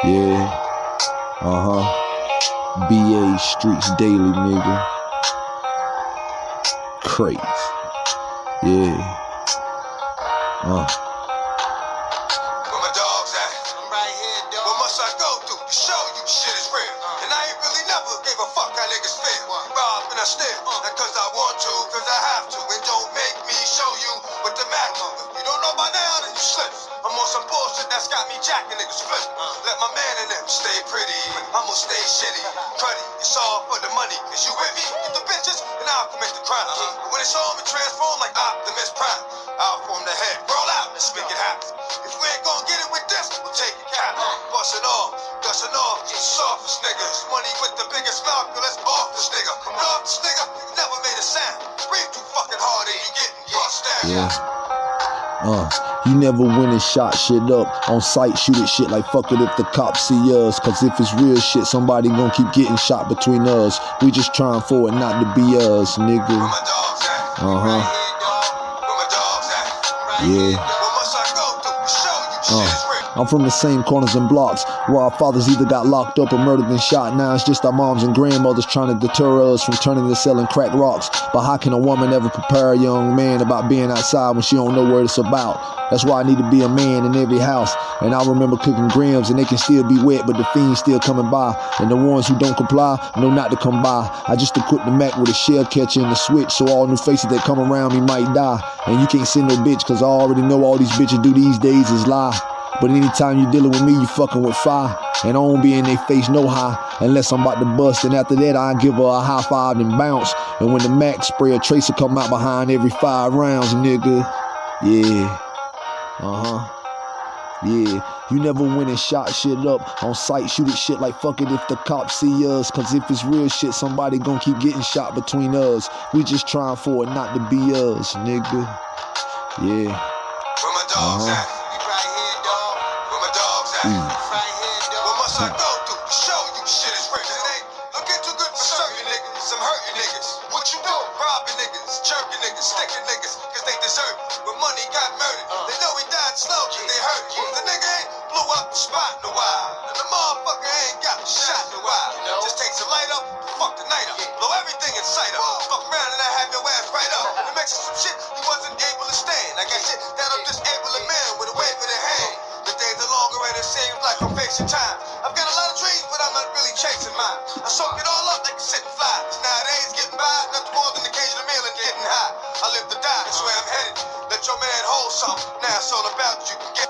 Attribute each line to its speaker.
Speaker 1: Yeah. Uh huh. BA Streets Daily, nigga. Crazy. Yeah. Uh.
Speaker 2: Where my dogs at? I'm right here, dog. What must I go through to show you shit is real? And I ain't really never gave a fuck how niggas feel. Rob and I steal, know by now, then you slip. I'm on some bullshit that's got me jacking niggas flip. Let my man in them stay pretty. I'ma stay shitty. Cruddy, it's all for the money. Is you with me? Get the bitches, and I'll commit the crime. Uh-huh. But when it's all me transform like Optimus Prime. I'll form the head, roll out, let's make it happen. If we ain't gonna get it with this, we'll take it cap. Bustin' off, dustin' off, you softest niggas. Money with the biggest mouth, let's off this nigga. And off this nigga, never made a sound. Breathe too fucking hard and you getting bust down.
Speaker 1: Yeah. Uh, you never went and shot shit up on sight, shoot it shit like fuck it if the cops see us. Cause if it's real shit, somebody gon' keep getting shot between us. We just trying for it not to be us, nigga.
Speaker 2: at?
Speaker 1: Uh huh.
Speaker 2: Right here, dog. Where my dogs at? Right
Speaker 1: Yeah.
Speaker 2: here, dog. What must I go through to show you
Speaker 1: Uh,
Speaker 2: shit is real?
Speaker 1: I'm from the same corners and blocks where our fathers either got locked up or murdered and shot. Now it's just our moms and grandmothers trying to deter us from turning to selling crack rocks. But how can a woman ever prepare a young man about being outside when she don't know what it's about? That's why I need to be a man in every house. And I remember cooking grams and they can still be wet, but the fiends still coming by. And the ones who don't comply know not to come by. I just equipped the Mac with a shell catcher and a switch, so all new faces that come around me might die. And you can't send no bitch, cause I already know all these bitches do these days is lie. But anytime you dealing with me, you fucking with fire. And I don't be in their face no high unless I'm about to bust. And after that, I give her a high five and bounce. And when the Mac spray a tracer come out behind every five rounds, nigga. Yeah. Uh huh. Yeah, you never went and shot shit up on sight, shoot it shit like fuck it if the cops see us. Cause if it's real shit, somebody gon' keep getting shot between us. We just trying for it not to be us, nigga. Yeah.
Speaker 2: Where my dogs
Speaker 1: Uh-huh. Mm.
Speaker 2: Right. What must I go through to show you shit is real? It ain't looking too good for certain niggas. Some hurting niggas. What you do? Robbing niggas, jerking niggas, sticking niggas, cause they deserve it. Money got murdered, they know he died slow, cause they hurt it. The nigga ain't blew up the spot in a while. And the motherfucker ain't got shot in a while. Just takes a light up, fuck the night up. Blow everything in sight up. Fuck around and I have your ass right up. And some shit he wasn't able to stand. I got shit that'll disable seems like I'm facing time. I've got a lot of dreams, but I'm not really chasing mine. I soak it all up like a sitting fly. Nowadays, getting by, nothing more than occasional meal and getting high. I live to die, that's where I'm headed. Let your man hold something. Now it's all about you. Get